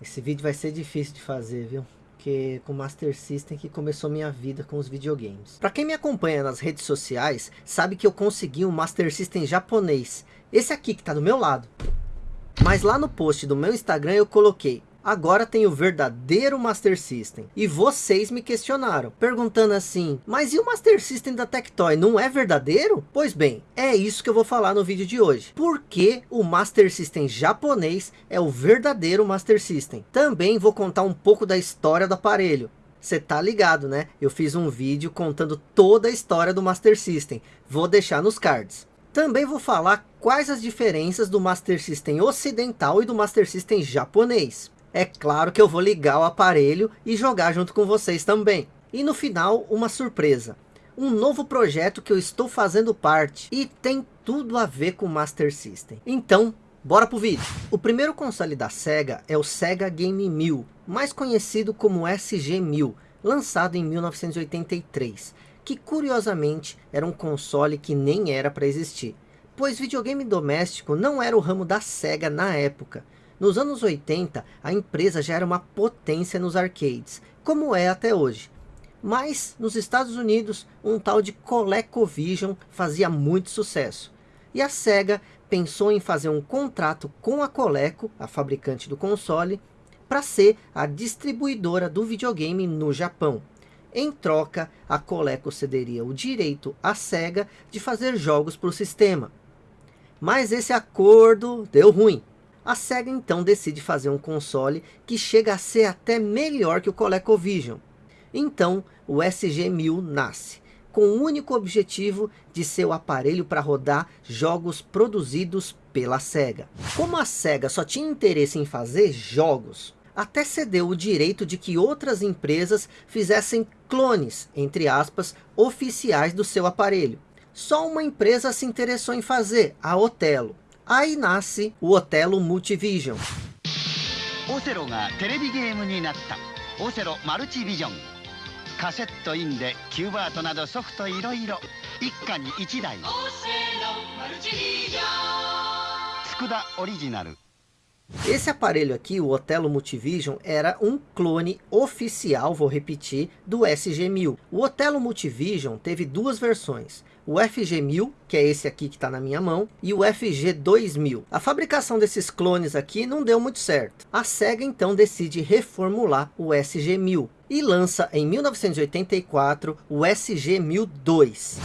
Esse vídeo vai ser difícil de fazer, viu? Porque com o Master System que começou minha vida com os videogames. Para quem me acompanha nas redes sociais, sabe que eu consegui um Master System japonês. Esse aqui que tá do meu lado. Mas lá no post do meu Instagram eu coloquei agora tem o verdadeiro Master System. E vocês me questionaram, perguntando assim, mas e o Master System da Tectoy, não é verdadeiro? Pois bem, é isso que eu vou falar no vídeo de hoje. Por que o Master System japonês é o verdadeiro Master System? Também vou contar um pouco da história do aparelho. Você tá ligado, né? Eu fiz um vídeo contando toda a história do Master System. Vou deixar nos cards. Também vou falar quais as diferenças do Master System ocidental e do Master System japonês é claro que eu vou ligar o aparelho e jogar junto com vocês também. E no final, uma surpresa. Um novo projeto que eu estou fazendo parte e tem tudo a ver com Master System. Então, bora pro vídeo. O primeiro console da SEGA é o SEGA Game 1000, mais conhecido como SG-1000, lançado em 1983, que curiosamente era um console que nem era para existir, pois videogame doméstico não era o ramo da SEGA na época, nos anos 80, a empresa já era uma potência nos arcades, como é até hoje. Mas, nos Estados Unidos, um tal de ColecoVision fazia muito sucesso. E a SEGA pensou em fazer um contrato com a Coleco, a fabricante do console, para ser a distribuidora do videogame no Japão. Em troca, a Coleco cederia o direito à SEGA de fazer jogos para o sistema. Mas esse acordo deu ruim. A SEGA então decide fazer um console que chega a ser até melhor que o ColecoVision. Então o SG-1000 nasce, com o único objetivo de ser o aparelho para rodar jogos produzidos pela SEGA. Como a SEGA só tinha interesse em fazer jogos, até cedeu o direito de que outras empresas fizessem clones, entre aspas, oficiais do seu aparelho. Só uma empresa se interessou em fazer, a Otelo. Aí nasce o Otelo Multivision. Otelo がテレビゲームになったオセロマルチビジョンカセットインでキューバートなどソフトいろいろ一家に一台オセロマルチビジョン佃オリジナル Esse aparelho aqui, o Otelo Multivision, era um clone oficial, vou repetir, do SG-1000. O Otelo Multivision teve duas versões, o FG-1000, que é esse aqui que está na minha mão, e o FG-2000. A fabricação desses clones aqui não deu muito certo. A SEGA então decide reformular o SG-1000 e lança em 1984 o SG-1002.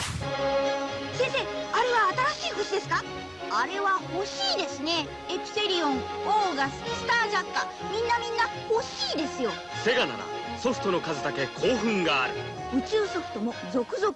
あれは欲しいですねエプセ リオンオーガススタージャッカみんなみんな欲しいですよセガならソフトの数だけ興奮がある宇宙ソフトも続々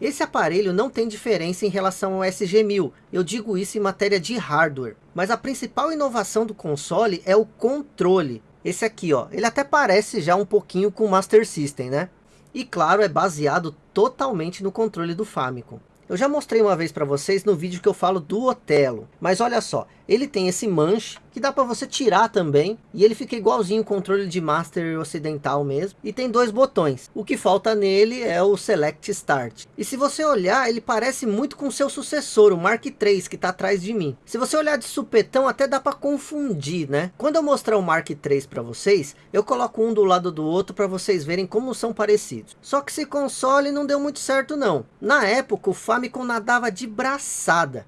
Esse aparelho não tem diferença em relação ao SG-1000, eu digo isso em matéria de hardware. Mas a principal inovação do console é o controle. Esse aqui, ó, ele até parece já um pouquinho com o Master System, né? E claro, é baseado totalmente no controle do Famicom. Eu já mostrei uma vez para vocês no vídeo que eu falo do Otelo. Mas olha só, ele tem esse manche que dá para você tirar também. E ele fica igualzinho o controle de Master ocidental mesmo. E tem dois botões. O que falta nele é o Select Start. E se você olhar, ele parece muito com seu sucessor, o Mark III, que está atrás de mim. Se você olhar de supetão, até dá para confundir, né? Quando eu mostrar o Mark III para vocês, eu coloco um do lado do outro para vocês verem como são parecidos. Só que esse console não deu muito certo não. Na época, o Famicom nadava de braçada.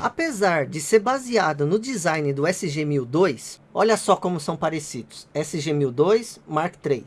Apesar de ser baseado no design do SG-1002, olha só como são parecidos. SG-1002, Mark III.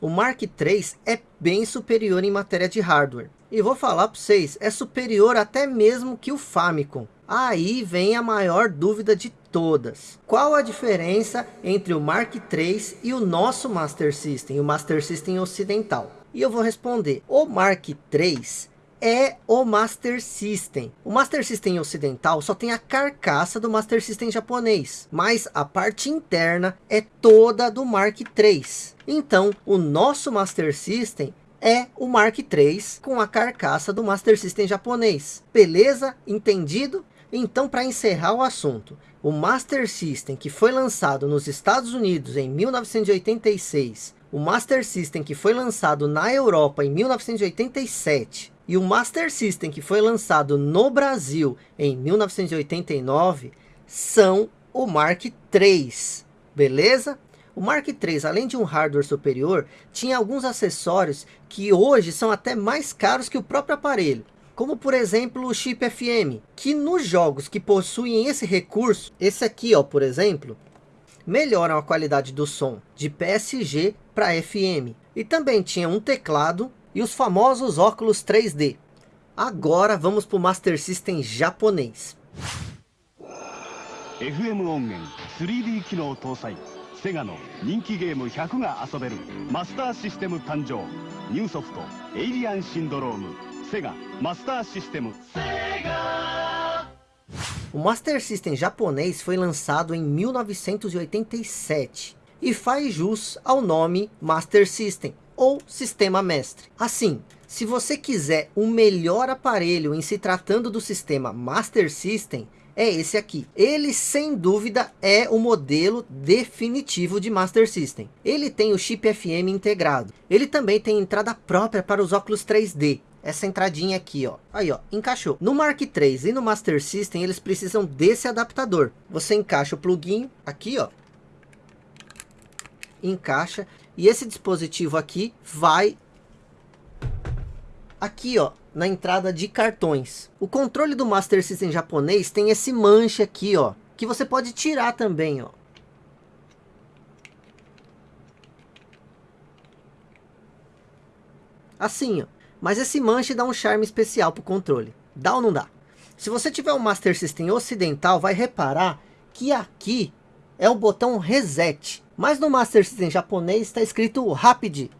O Mark III é bem superior em matéria de hardware. E vou falar para vocês, é superior até mesmo que o Famicom. Aí vem a maior dúvida de todas. Qual a diferença entre o Mark III e o nosso Master System, o Master System ocidental? E eu vou responder, o Mark III é o Master System. O Master System ocidental só tem a carcaça do Master System japonês, mas a parte interna é toda do Mark III. Então, o nosso Master System é o Mark III com a carcaça do Master System japonês. Beleza? Entendido? Então, para encerrar o assunto, o Master System que foi lançado nos Estados Unidos em 1986, o Master System que foi lançado na Europa em 1987 e o Master System que foi lançado no Brasil em 1989 são o Mark III, beleza? O Mark III, além de um hardware superior, tinha alguns acessórios que hoje são até mais caros que o próprio aparelho. Como por exemplo o chip FM, que nos jogos que possuem esse recurso, esse aqui ó, por exemplo, melhoram a qualidade do som de PSG para FM. E também tinha um teclado e os famosos óculos 3D. Agora vamos para o Master System japonês. FM 音源 3D 機能搭載セガの人気ゲーム100が遊べるマスターシステム誕生ニューソフトエイリアンシンドロームセガマスターシステム O Master System japonês foi lançado em 1987 e faz jus ao nome Master System ou Sistema Mestre. Assim, se você quiser o melhor aparelho em se tratando do sistema Master System, é esse aqui. Ele, sem dúvida, é o modelo definitivo de Master System. Ele tem o chip FM integrado. Ele também tem entrada própria para os óculos 3D. Essa entradinha aqui, ó. Aí, ó, encaixou. No Mark III e no Master System, eles precisam desse adaptador. Você encaixa o plugin aqui, ó. Encaixa. E esse dispositivo aqui vai aqui, ó, na entrada de cartões. O controle do Master System japonês tem esse manche aqui, ó, que você pode tirar também, ó. Assim, ó. Mas esse manche dá um charme especial pro controle. Dá ou não dá? Se você tiver um Master System ocidental, vai reparar que aqui é o botão Reset. Mas no Master System japonês está escrito Rapid.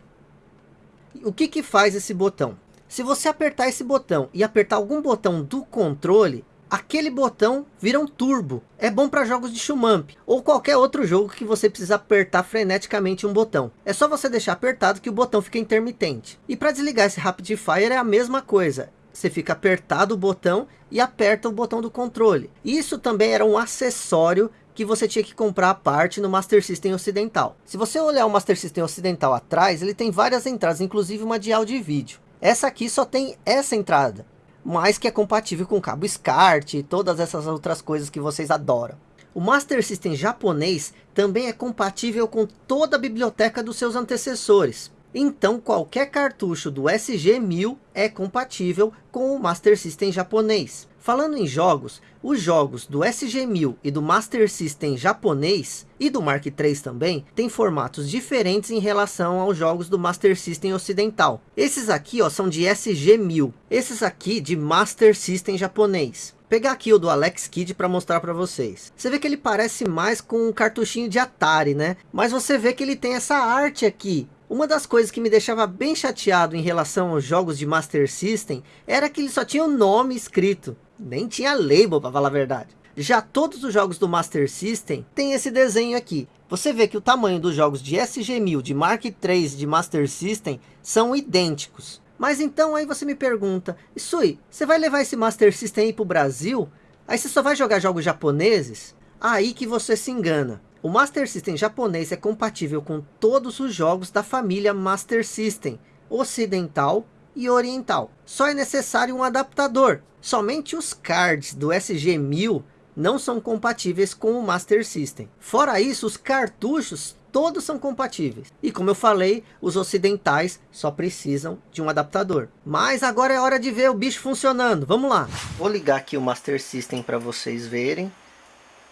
O que que faz esse botão? Se você apertar esse botão e apertar algum botão do controle, aquele botão vira um turbo. É bom para jogos de shumamp ou qualquer outro jogo que você precisa apertar freneticamente um botão. É só você deixar apertado que o botão fica intermitente. E para desligar esse Rapid Fire é a mesma coisa. Você fica apertado o botão e aperta o botão do controle. Isso também era um acessório que você tinha que comprar a parte no Master System ocidental. Se você olhar o Master System ocidental atrás, ele tem várias entradas, inclusive uma de áudio e vídeo. Essa aqui só tem essa entrada, mas que é compatível com cabo SCART e todas essas outras coisas que vocês adoram. O Master System japonês também é compatível com toda a biblioteca dos seus antecessores. Então qualquer cartucho do SG-1000 é compatível com o Master System japonês. Falando em jogos, os jogos do SG-1000 e do Master System japonês e do Mark III também têm formatos diferentes em relação aos jogos do Master System ocidental. Esses aqui ó, são de SG-1000, esses aqui de Master System japonês pegar aqui o do Alex Kidd para mostrar para vocês. Você vê que ele parece mais com um cartuchinho de Atari, né? Mas você vê que ele tem essa arte aqui. Uma das coisas que me deixava bem chateado em relação aos jogos de Master System era que ele só tinha o nome escrito nem tinha label para falar a verdade. Já todos os jogos do Master System tem esse desenho aqui. Você vê que o tamanho dos jogos de SG-1000, de Mark III, de Master System são idênticos. Mas então aí você me pergunta, Isui, você vai levar esse Master System aí para o Brasil? Aí você só vai jogar jogos japoneses? Aí que você se engana. O Master System japonês é compatível com todos os jogos da família Master System, ocidental e oriental. Só é necessário um adaptador. Somente os cards do SG-1000 não são compatíveis com o Master System. Fora isso, os cartuchos todos são compatíveis. E como eu falei, os ocidentais só precisam de um adaptador. Mas agora é hora de ver o bicho funcionando. Vamos lá. Vou ligar aqui o Master System para vocês verem.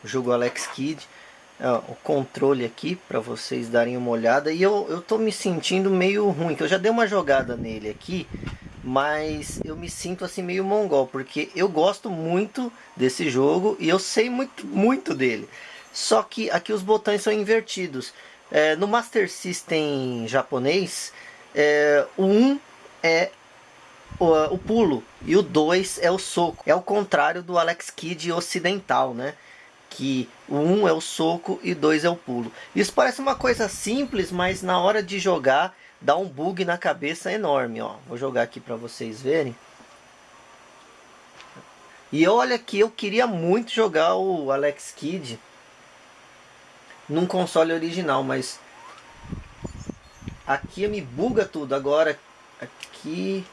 Jogo Alex Kidd o controle aqui para vocês darem uma olhada e eu, eu tô me sentindo meio ruim, que eu já dei uma jogada nele aqui, mas eu me sinto assim meio mongol, porque eu gosto muito desse jogo e eu sei muito, muito dele. Só que aqui os botões são invertidos. É, no Master System japonês, é, o 1 é o, o pulo e o 2 é o soco. É o contrário do Alex Kidd ocidental, né? Que o 1 um é o soco e 2 é o pulo. Isso parece uma coisa simples, mas na hora de jogar dá um bug na cabeça enorme, ó. Vou jogar aqui para vocês verem. E olha que eu queria muito jogar o Alex Kidd num console original, mas aqui me buga tudo. Agora aqui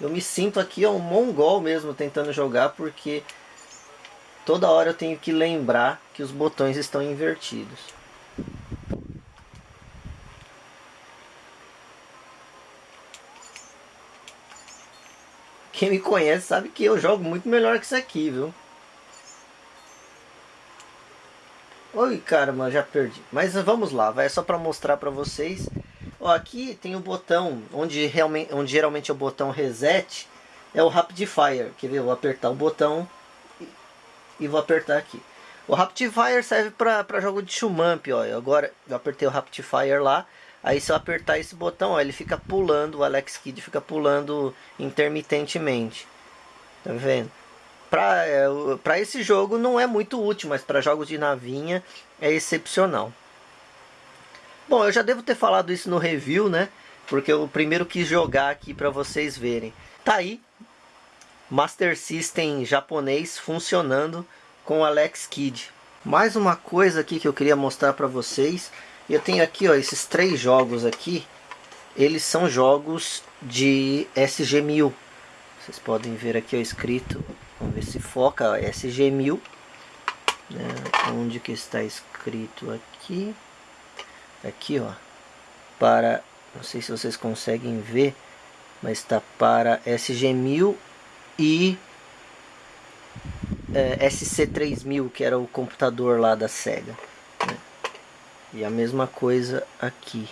eu me sinto aqui um mongol mesmo tentando jogar porque toda hora eu tenho que lembrar que os botões estão invertidos. Quem me conhece sabe que eu jogo muito melhor que isso aqui, viu? Oi, caramba, já perdi. Mas vamos lá, vai é só para mostrar para vocês. Ó, aqui tem o botão onde realmente, onde geralmente é o botão reset, é o Rapid Fire. Ver? Eu vou apertar o botão e, e vou apertar aqui. O Rapid Fire serve para jogo de shumamp, ó. Agora eu apertei o Rapid Fire lá. Aí se eu apertar esse botão, ó, ele fica pulando, o Alex Kidd fica pulando intermitentemente. Tá vendo? Para é, esse jogo não é muito útil, mas para jogos de navinha é excepcional. Bom, eu já devo ter falado isso no review, né? Porque eu primeiro quis jogar aqui para vocês verem. Tá aí, Master System japonês funcionando com Alex Kidd. Mais uma coisa aqui que eu queria mostrar para vocês eu tenho aqui ó, esses três jogos aqui. Eles são jogos de SG-1000. Vocês podem ver aqui ó, escrito. Vamos ver se foca. SG-1000. Né? Onde que está escrito aqui? Aqui ó. Para... Não sei se vocês conseguem ver. Mas está para SG-1000 e é, SC3000, que era o computador lá da SEGA. E a mesma coisa aqui.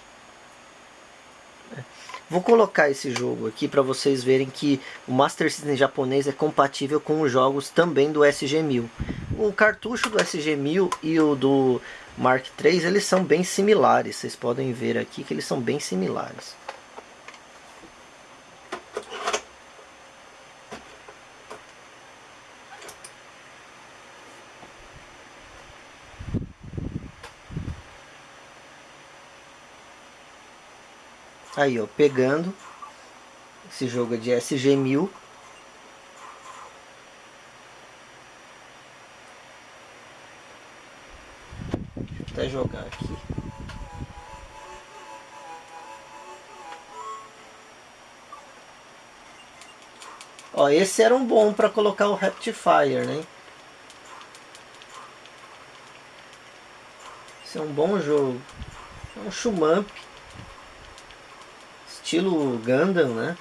Vou colocar esse jogo aqui para vocês verem que o Master System japonês é compatível com os jogos também do SG-1000. O cartucho do SG-1000 e o do Mark III eles são bem similares. Vocês podem ver aqui que eles são bem similares. Aí, ó, pegando. Esse jogo de SG-1000. Deixa eu até jogar aqui. Ó, esse era um bom para colocar o Raptifire, né? Esse é um bom jogo. É um Shumamp estilo Gundam, né?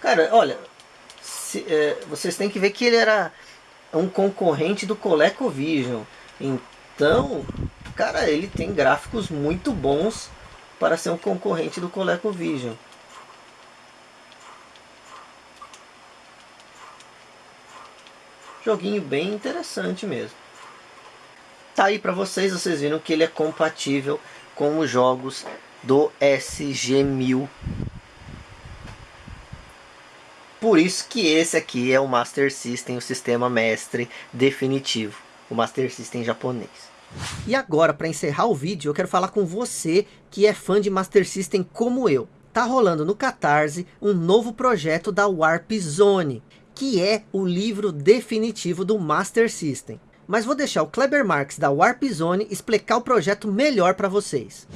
Cara, olha, se, é, vocês têm que ver que ele era um concorrente do ColecoVision. Então, cara, ele tem gráficos muito bons para ser um concorrente do ColecoVision. Joguinho bem interessante mesmo. Tá aí para vocês, vocês viram que ele é compatível com os jogos do SG-1000. Por isso que esse aqui é o Master System, o sistema mestre definitivo, o Master System japonês. E agora, para encerrar o vídeo, eu quero falar com você que é fã de Master System como eu. Tá rolando no Catarse um novo projeto da Warp Zone, que é o livro definitivo do Master System mas vou deixar o Kleber Marx da Warp Zone explicar o projeto melhor para vocês.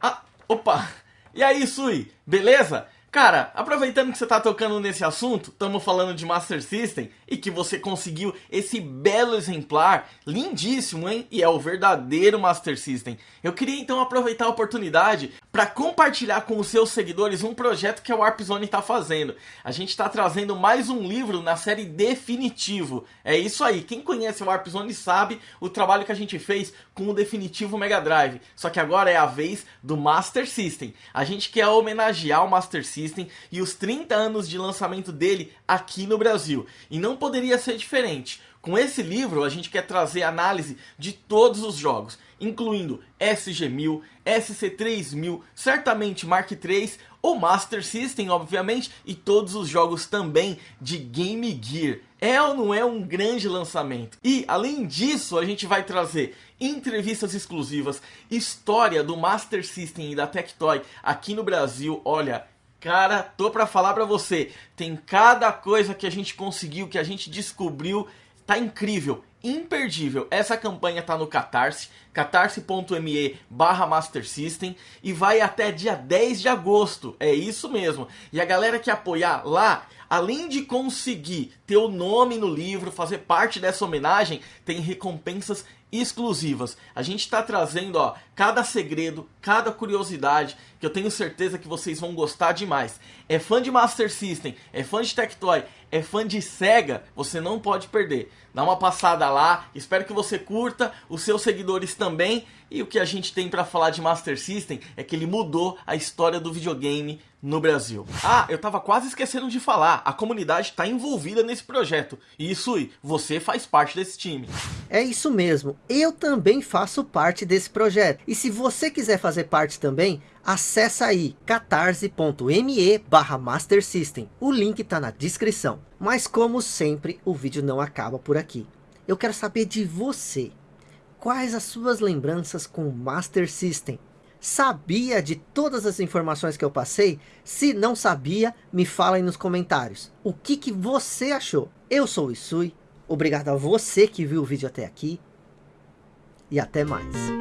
Ah, opa! E aí, Sui? Beleza? Cara, aproveitando que você tá tocando nesse assunto, estamos falando de Master System e que você conseguiu esse belo exemplar, lindíssimo, hein? E é o verdadeiro Master System. Eu queria então aproveitar a oportunidade para compartilhar com os seus seguidores um projeto que a Warp Zone está fazendo. A gente está trazendo mais um livro na série Definitivo. É isso aí, quem conhece a Warp Zone sabe o trabalho que a gente fez com o Definitivo Mega Drive. Só que agora é a vez do Master System. A gente quer homenagear o Master System e os 30 anos de lançamento dele aqui no Brasil. E não poderia ser diferente Com esse livro, a gente quer trazer análise de todos os jogos, incluindo SG-1000, SC-3000, certamente Mark III, o Master System, obviamente, e todos os jogos também de Game Gear. É ou não é um grande lançamento? E, além disso, a gente vai trazer entrevistas exclusivas, história do Master System e da Tectoy aqui no Brasil. Olha, cara, tô pra falar pra você, tem cada coisa que a gente conseguiu, que a gente descobriu, tá incrível imperdível. Essa campanha tá no Catarse, catarse.me barra Master System e vai até dia 10 de agosto, é isso mesmo. E a galera que apoiar lá, além de conseguir ter o nome no livro, fazer parte dessa homenagem, tem recompensas exclusivas. A gente está trazendo ó, cada segredo, cada curiosidade, que eu tenho certeza que vocês vão gostar demais. É fã de Master System, é fã de Tectoy, é fã de Sega, você não pode perder. Dá uma passada lá, espero que você curta, os seus seguidores também. E o que a gente tem para falar de Master System é que ele mudou a história do videogame no Brasil. Ah, eu tava quase esquecendo de falar, a comunidade está envolvida nesse projeto. E isso, você faz parte desse time. É isso mesmo, eu também faço parte desse projeto. E se você quiser fazer parte também, acessa aí catarse.me barra Master System. O link está na descrição. Mas como sempre, o vídeo não acaba por aqui. Eu quero saber de você. Quais as suas lembranças com o Master System? Sabia de todas as informações que eu passei? Se não sabia, me fala aí nos comentários. O que, que você achou? Eu sou o Isui. Obrigado a você que viu o vídeo até aqui. E até mais.